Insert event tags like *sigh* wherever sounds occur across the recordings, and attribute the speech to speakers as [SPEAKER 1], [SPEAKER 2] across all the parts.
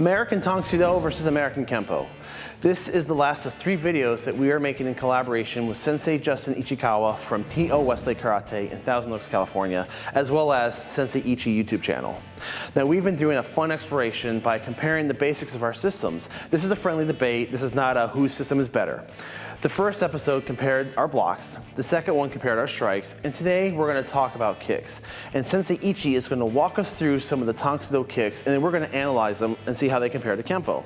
[SPEAKER 1] American Do versus American Kempo. This is the last of three videos that we are making in collaboration with Sensei Justin Ichikawa from T.O. Wesley Karate in Thousand Oaks, California, as well as Sensei Ichi YouTube channel. Now we've been doing a fun exploration by comparing the basics of our systems. This is a friendly debate. This is not a whose system is better. The first episode compared our blocks, the second one compared our strikes, and today we're going to talk about kicks. And Sensei Ichi is going to walk us through some of the Tang Soo Do kicks, and then we're going to analyze them and see how they compare to Kempo.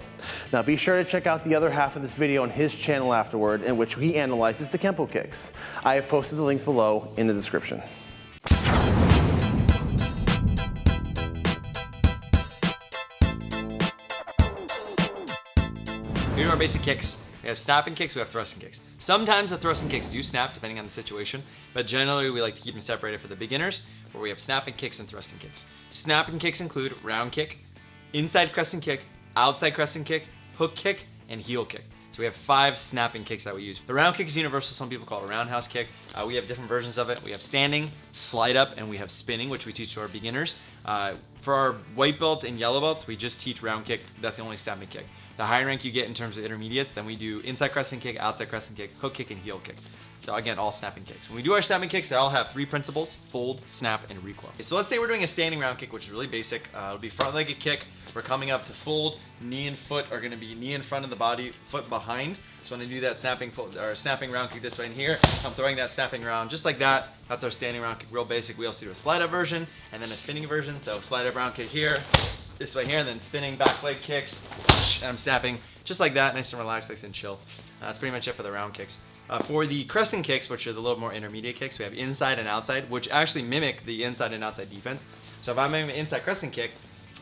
[SPEAKER 1] Now be sure to check out the other half of this video on his channel afterward, in which he analyzes the Kempo kicks. I have posted the links below in the description.
[SPEAKER 2] Here are basic kicks. We have snapping kicks, we have thrusting kicks. Sometimes the thrusting kicks do snap depending on the situation, but generally we like to keep them separated for the beginners where we have snapping kicks and thrusting kicks. Snapping kicks include round kick, inside crescent kick, outside crescent kick, hook kick, and heel kick. So we have five snapping kicks that we use. The round kick is universal. Some people call it a roundhouse kick. Uh, we have different versions of it. We have standing, slide up, and we have spinning, which we teach to our beginners. Uh, for our white belt and yellow belts, we just teach round kick. That's the only snapping kick. The higher rank you get in terms of intermediates, then we do inside crescent kick, outside crescent kick, hook kick, and heel kick. So again, all snapping kicks. When we do our snapping kicks, they all have three principles, fold, snap, and recoil. Okay, so let's say we're doing a standing round kick, which is really basic. Uh, it'll be front-legged kick. We're coming up to fold. Knee and foot are gonna be knee in front of the body, foot behind. So when I do that snapping fold, or snapping round kick this way and here, I'm throwing that snapping round just like that. That's our standing round kick, real basic. We also do a slide up version and then a spinning version. So slide up round kick here, this way here, and then spinning back leg kicks, and I'm snapping just like that, nice and relaxed, nice and chill. Uh, that's pretty much it for the round kicks. Uh, for the crescent kicks, which are the little more intermediate kicks, we have inside and outside, which actually mimic the inside and outside defense. So if I'm an inside crescent kick,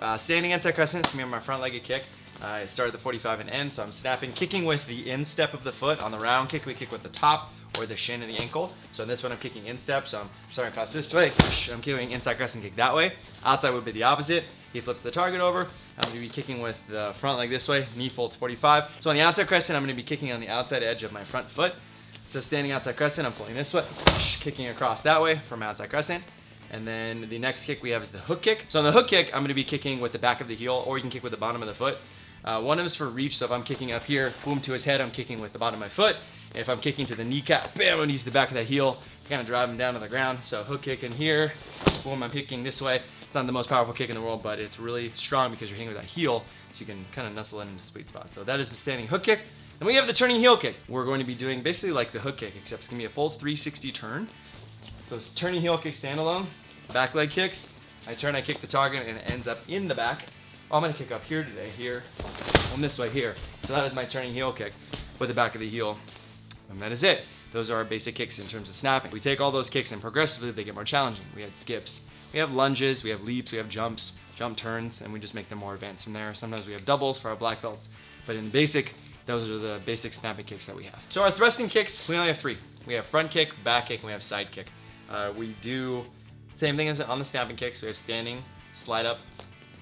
[SPEAKER 2] uh, standing inside crescent is going to be my front-legged kick. Uh, I start at the 45 and end, so I'm snapping, kicking with the instep of the foot. On the round kick, we kick with the top or the shin and the ankle. So in this one, I'm kicking instep, so I'm starting across this way. I'm kicking inside crescent kick that way. Outside would be the opposite. He flips the target over. I'm going to be kicking with the front leg this way, knee folds 45. So on the outside crescent, I'm going to be kicking on the outside edge of my front foot. So standing outside crescent, I'm pulling this way, kicking across that way from outside crescent. And then the next kick we have is the hook kick. So on the hook kick, I'm gonna be kicking with the back of the heel, or you can kick with the bottom of the foot. Uh, one of them is for reach, so if I'm kicking up here, boom to his head, I'm kicking with the bottom of my foot. If I'm kicking to the kneecap, bam, I'm gonna use the back of that heel, kind of drive him down to the ground. So hook kick in here, boom, I'm kicking this way. It's not the most powerful kick in the world, but it's really strong because you're hitting with that heel, so you can kind of nestle it into sweet spot. So that is the standing hook kick. Then we have the turning heel kick. We're going to be doing basically like the hook kick, except it's gonna be a full 360 turn. So it's turning heel kick standalone, back leg kicks. I turn, I kick the target, and it ends up in the back. Oh, I'm gonna kick up here today, here, on this way here. So that is my turning heel kick with the back of the heel. And that is it. Those are our basic kicks in terms of snapping. We take all those kicks and progressively they get more challenging. We had skips, we have lunges, we have leaps, we have jumps, jump turns, and we just make them more advanced from there. Sometimes we have doubles for our black belts, but in basic, those are the basic snapping kicks that we have. So our thrusting kicks, we only have three. We have front kick, back kick, and we have side kick. Uh, we do same thing as on the snapping kicks. We have standing, slide up,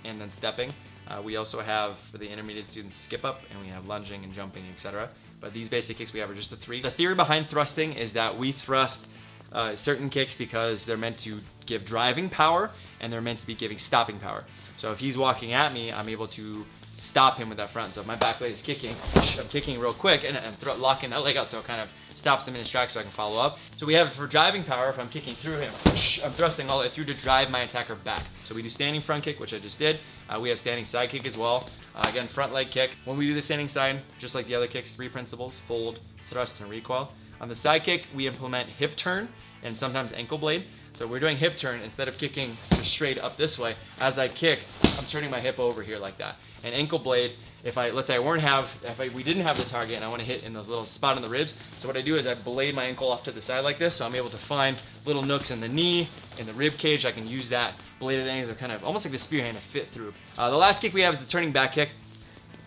[SPEAKER 2] and then stepping. Uh, we also have for the intermediate students skip up, and we have lunging and jumping, etc. But these basic kicks we have are just the three. The theory behind thrusting is that we thrust uh, certain kicks because they're meant to give driving power and they're meant to be giving stopping power. So if he's walking at me, I'm able to stop him with that front. So if my back leg is kicking, I'm kicking real quick and I'm locking that leg out so it kind of stops him in his tracks so I can follow up. So we have for driving power, if I'm kicking through him, *sniffs* I'm thrusting all the way through to drive my attacker back. So we do standing front kick, which I just did. Uh, we have standing side kick as well. Uh, again, front leg kick. When we do the standing side, just like the other kicks, three principles, fold, thrust, and recoil. On the side kick, we implement hip turn and sometimes ankle blade. So we're doing hip turn instead of kicking just straight up this way. As I kick, I'm turning my hip over here like that. And ankle blade, if I let's say I weren't have if I, we didn't have the target and I want to hit in those little spot on the ribs, so what I do is I blade my ankle off to the side like this, so I'm able to find little nooks in the knee, in the rib cage. I can use that bladed angle to kind of almost like the spear hand to fit through. Uh, the last kick we have is the turning back kick.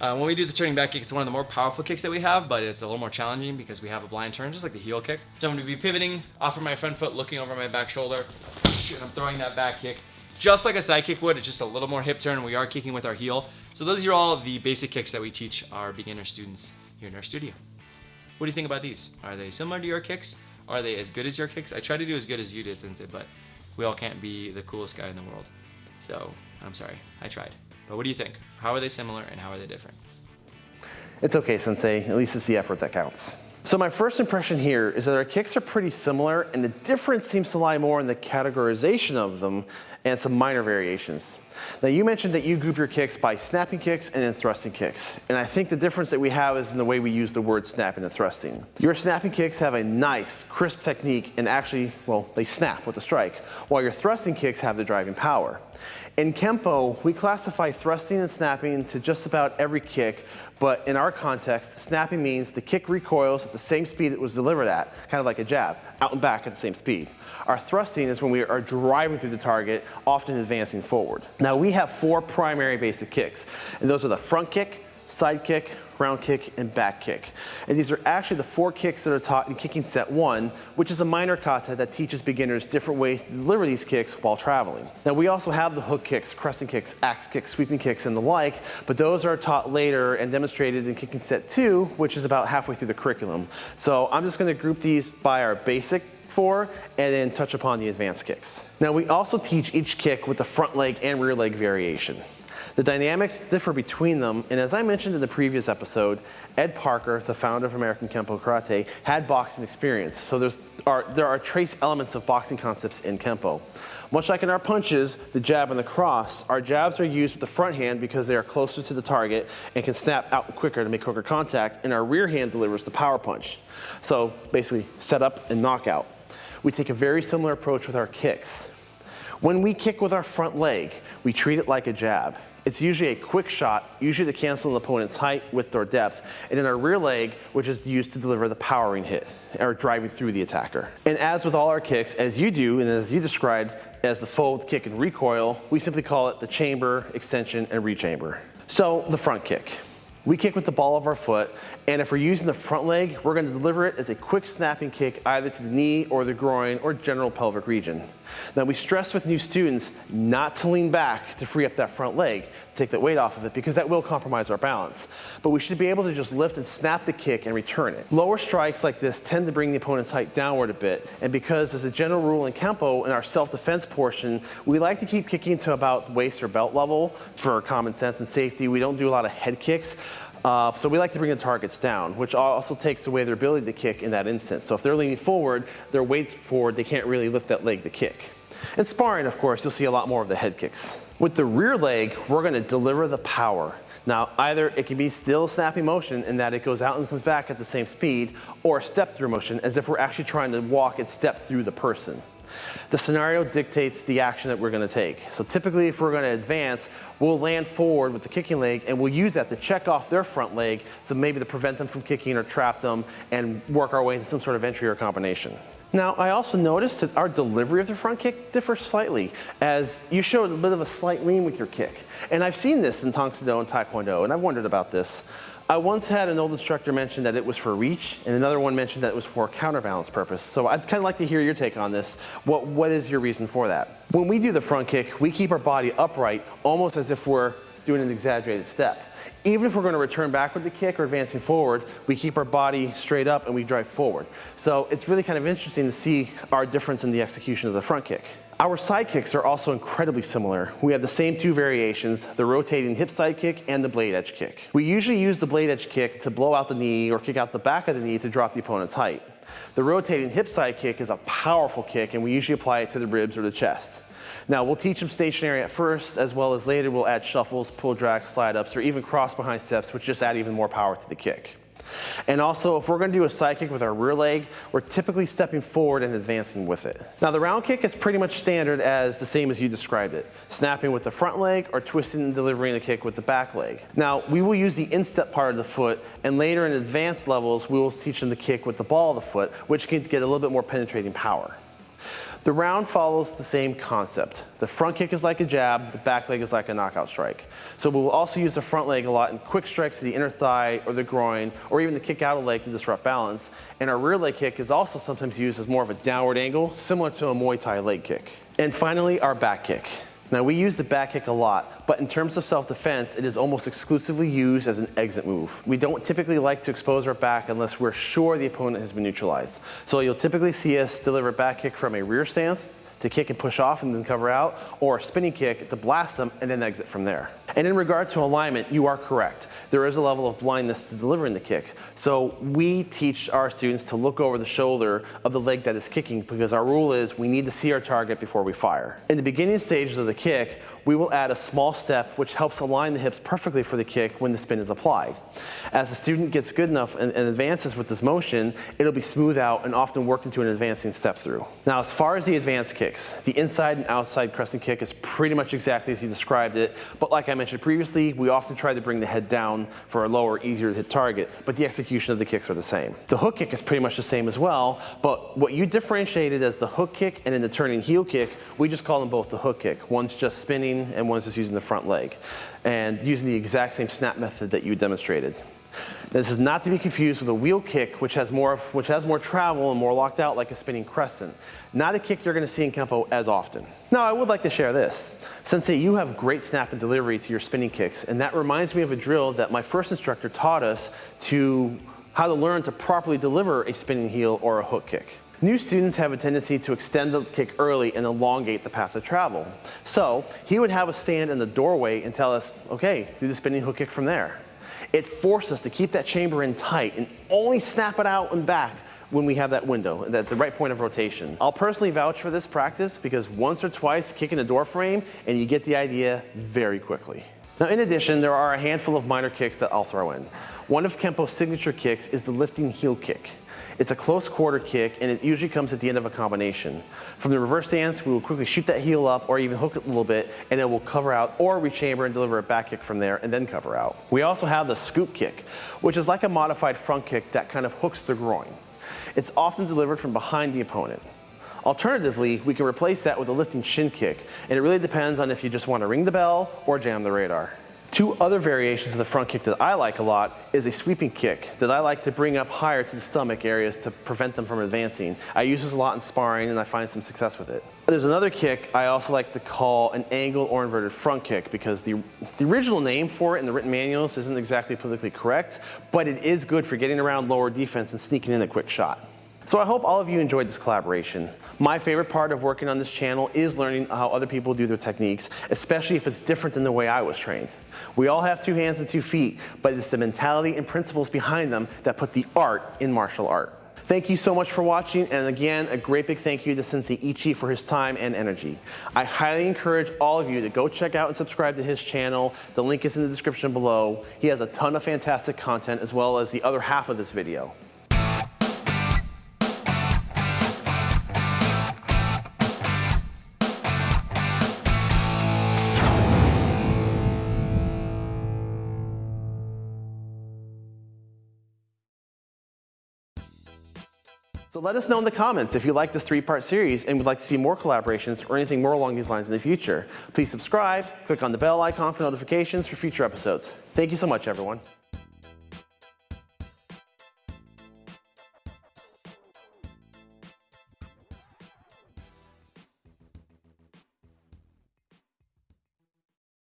[SPEAKER 2] Uh, when we do the turning back kick, it's one of the more powerful kicks that we have, but it's a little more challenging because we have a blind turn, just like the heel kick. So I'm to be pivoting off of my front foot, looking over my back shoulder, and I'm throwing that back kick just like a side kick would. It's just a little more hip turn. We are kicking with our heel. So those are all the basic kicks that we teach our beginner students here in our studio. What do you think about these? Are they similar to your kicks? Are they as good as your kicks? I try to do as good as you did, Sensei, but we all can't be the coolest guy in the world. So I'm sorry, I tried. But what do you think? How are they similar and how are they different?
[SPEAKER 1] It's okay, Sensei. At least it's the effort that counts. So my first impression here is that our kicks are pretty similar and the difference seems to lie more in the categorization of them and some minor variations. Now you mentioned that you group your kicks by snapping kicks and then thrusting kicks. And I think the difference that we have is in the way we use the word snapping and thrusting. Your snapping kicks have a nice, crisp technique and actually, well, they snap with the strike, while your thrusting kicks have the driving power. In Kempo, we classify thrusting and snapping to just about every kick, but in our context, snapping means the kick recoils at the same speed it was delivered at, kind of like a jab, out and back at the same speed. Our thrusting is when we are driving through the target, often advancing forward. Now we have four primary basic kicks, and those are the front kick, side kick, round kick, and back kick. And these are actually the four kicks that are taught in kicking set one, which is a minor kata that teaches beginners different ways to deliver these kicks while traveling. Now we also have the hook kicks, crescent kicks, axe kicks, sweeping kicks, and the like, but those are taught later and demonstrated in kicking set two, which is about halfway through the curriculum. So I'm just gonna group these by our basic four and then touch upon the advanced kicks. Now we also teach each kick with the front leg and rear leg variation. The dynamics differ between them, and as I mentioned in the previous episode, Ed Parker, the founder of American Kempo Karate, had boxing experience. So there's are, there are trace elements of boxing concepts in Kempo. Much like in our punches, the jab and the cross, our jabs are used with the front hand because they are closer to the target and can snap out quicker to make quicker contact, and our rear hand delivers the power punch. So basically, set up and knockout. We take a very similar approach with our kicks. When we kick with our front leg, we treat it like a jab. It's usually a quick shot, usually to cancel an opponent's height, width, or depth, and in our rear leg, which is used to deliver the powering hit, or driving through the attacker. And as with all our kicks, as you do, and as you described as the fold, kick, and recoil, we simply call it the chamber, extension, and rechamber. So the front kick. We kick with the ball of our foot, and if we're using the front leg, we're gonna deliver it as a quick snapping kick either to the knee or the groin or general pelvic region. Now we stress with new students not to lean back to free up that front leg, take that weight off of it because that will compromise our balance. But we should be able to just lift and snap the kick and return it. Lower strikes like this tend to bring the opponent's height downward a bit, and because as a general rule in Kempo, in our self-defense portion, we like to keep kicking to about waist or belt level for common sense and safety. We don't do a lot of head kicks. Uh, so we like to bring the targets down, which also takes away their ability to kick in that instance. So if they're leaning forward, their weight's forward, they can't really lift that leg to kick. In sparring, of course, you'll see a lot more of the head kicks. With the rear leg, we're gonna deliver the power. Now, either it can be still snappy motion in that it goes out and comes back at the same speed, or step through motion as if we're actually trying to walk and step through the person. The scenario dictates the action that we're gonna take. So typically if we're gonna advance, we'll land forward with the kicking leg and we'll use that to check off their front leg, so maybe to prevent them from kicking or trap them and work our way into some sort of entry or combination. Now, I also noticed that our delivery of the front kick differs slightly, as you showed a bit of a slight lean with your kick. And I've seen this in Tang Do and Taekwondo, and I've wondered about this. I once had an old instructor mention that it was for reach, and another one mentioned that it was for counterbalance purpose. So I'd kind of like to hear your take on this. What, what is your reason for that? When we do the front kick, we keep our body upright, almost as if we're doing an exaggerated step. Even if we're going to return back with the kick or advancing forward, we keep our body straight up and we drive forward. So it's really kind of interesting to see our difference in the execution of the front kick. Our side kicks are also incredibly similar. We have the same two variations, the rotating hip side kick and the blade edge kick. We usually use the blade edge kick to blow out the knee or kick out the back of the knee to drop the opponent's height. The rotating hip side kick is a powerful kick and we usually apply it to the ribs or the chest. Now we'll teach them stationary at first, as well as later we'll add shuffles, pull drags, slide ups, or even cross behind steps, which just add even more power to the kick. And also, if we're gonna do a side kick with our rear leg, we're typically stepping forward and advancing with it. Now the round kick is pretty much standard as the same as you described it, snapping with the front leg or twisting and delivering a kick with the back leg. Now we will use the instep part of the foot and later in advanced levels, we will teach them to kick with the ball of the foot, which can get a little bit more penetrating power. The round follows the same concept. The front kick is like a jab, the back leg is like a knockout strike. So we'll also use the front leg a lot in quick strikes to the inner thigh or the groin, or even the kick out of leg to disrupt balance. And our rear leg kick is also sometimes used as more of a downward angle, similar to a Muay Thai leg kick. And finally, our back kick. Now we use the back kick a lot, but in terms of self-defense, it is almost exclusively used as an exit move. We don't typically like to expose our back unless we're sure the opponent has been neutralized. So you'll typically see us deliver back kick from a rear stance, to kick and push off and then cover out, or a spinning kick to blast them and then exit from there. And in regard to alignment, you are correct. There is a level of blindness to delivering the kick. So we teach our students to look over the shoulder of the leg that is kicking because our rule is we need to see our target before we fire. In the beginning stages of the kick, we will add a small step which helps align the hips perfectly for the kick when the spin is applied. As the student gets good enough and, and, advances with this motion, it'll be smooth out and often worked into an advancing step through. Now, as far as the advanced kicks, the inside and outside crescent kick is pretty much exactly as you described it, but like I mentioned previously, we often try to bring the head down for a lower, easier to hit target, but the execution of the kicks are the same. The hook kick is pretty much the same as well, but what you differentiated as the hook kick and in the turning heel kick, we just call them both the hook kick. One's just spinning and one's just using the front leg and using the exact same snap method that you demonstrated. This is not to be confused with a wheel kick, which has more, of, which has more travel and more locked out like a spinning crescent. Not a kick you're gonna see in Kempo as often. Now, I would like to share this. Sensei, you have great snap and delivery to your spinning kicks, and that reminds me of a drill that my first instructor taught us to how to learn to properly deliver a spinning heel or a hook kick. New students have a tendency to extend the kick early and elongate the path of travel. So he would have us stand in the doorway and tell us, okay, do the spinning hook kick from there. It forced us to keep that chamber in tight and only snap it out and back when we have that window, at the right point of rotation. I'll personally vouch for this practice because once or twice kicking a door frame and you get the idea very quickly. Now in addition, there are a handful of minor kicks that I'll throw in. One of Kempo's signature kicks is the lifting heel kick. It's a close quarter kick and it usually comes at the end of a combination. From the reverse stance, we will quickly shoot that heel up or even hook it a little bit and it will cover out or rechamber and deliver a back kick from there and then cover out. We also have the scoop kick, which is like a modified front kick that kind of hooks the groin. It's often delivered from behind the opponent. Alternatively, we can replace that with a lifting shin kick, and it really depends on if you just want to ring the bell or jam the radar. Two other variations of the front kick that I like a lot is a sweeping kick that I like to bring up higher to the stomach areas to prevent them from advancing. I use this a lot in sparring and I find some success with it. There's another kick I also like to call an angle or inverted front kick because the, the original name for it in the written manuals isn't exactly politically correct, but it is good for getting around lower defense and sneaking in a quick shot. So I hope all of you enjoyed this collaboration. My favorite part of working on this channel is learning how other people do their techniques, especially if it's different than the way I was trained. We all have two hands and two feet, but it's the mentality and principles behind them that put the art in martial art. Thank you so much for watching, and again, a great big thank you to Sensei Ichi for his time and energy. I highly encourage all of you to go check out and subscribe to his channel. The link is in the description below. He has a ton of fantastic content as well as the other half of this video. So let us know in the comments if you like this three-part series and would like to see more collaborations or anything more along these lines in the future. Please subscribe, click on the bell icon for notifications for future episodes. Thank you so much, everyone.